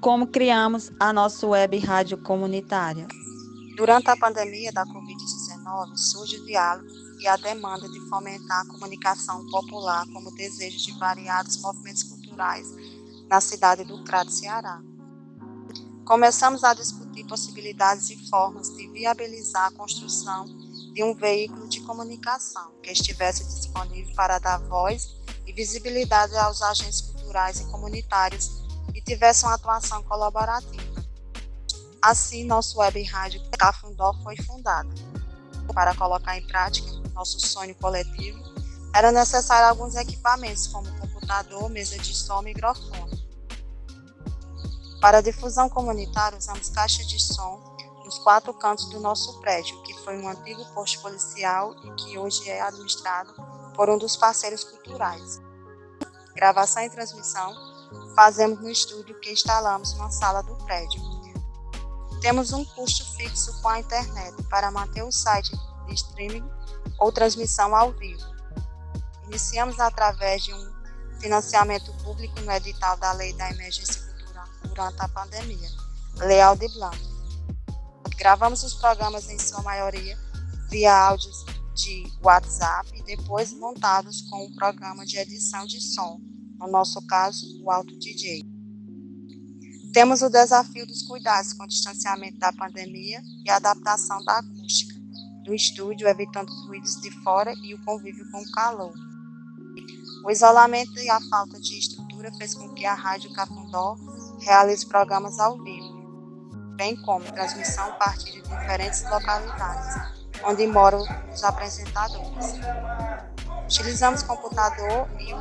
como criamos a nossa web rádio comunitária. Durante a pandemia da Covid-19, surge o diálogo e a demanda de fomentar a comunicação popular como desejo de variados movimentos culturais na cidade do Crato, Ceará. Começamos a discutir possibilidades e formas de viabilizar a construção de um veículo de comunicação que estivesse disponível para dar voz e visibilidade aos agentes culturais e comunitários e tivesse uma atuação colaborativa. Assim, nosso web rádio Cafundó foi fundado. Para colocar em prática nosso sonho coletivo, era necessário alguns equipamentos, como computador, mesa de som e microfone. Para difusão comunitária, usamos caixa de som nos quatro cantos do nosso prédio, que foi um antigo posto policial e que hoje é administrado por um dos parceiros culturais. Gravação e transmissão fazemos no estúdio que instalamos na sala do prédio. Temos um custo fixo com a internet para manter o site de streaming ou transmissão ao vivo. Iniciamos através de um financiamento público no edital da Lei da Emergência Cultural durante a pandemia, Lei Aldir Blanc. Gravamos os programas em sua maioria via áudios de WhatsApp e depois montados com um programa de edição de som, no nosso caso, o Auto DJ. Temos o desafio dos cuidados com o distanciamento da pandemia e a adaptação da acústica do estúdio, evitando os ruídos de fora e o convívio com o calor. O isolamento e a falta de estrutura fez com que a Rádio Cafundó realize programas ao vivo, bem como transmissão a partir de diferentes localidades, onde moram os apresentadores. Utilizamos computador e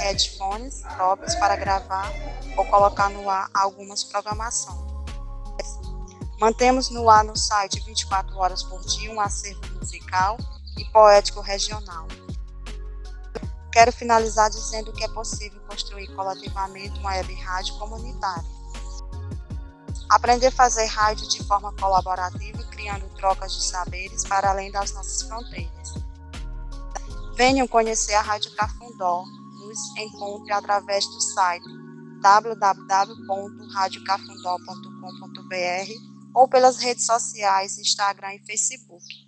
headphones próprios para gravar ou colocar no ar algumas programações. Mantemos no ar no site 24 horas por dia um acervo musical e poético regional. Quero finalizar dizendo que é possível construir coletivamente uma web rádio comunitária Aprender a fazer rádio de forma colaborativa, criando trocas de saberes para além das nossas fronteiras. Venham conhecer a Rádio Cafundó. Nos encontre através do site www.radiocafundó.com.br ou pelas redes sociais Instagram e Facebook.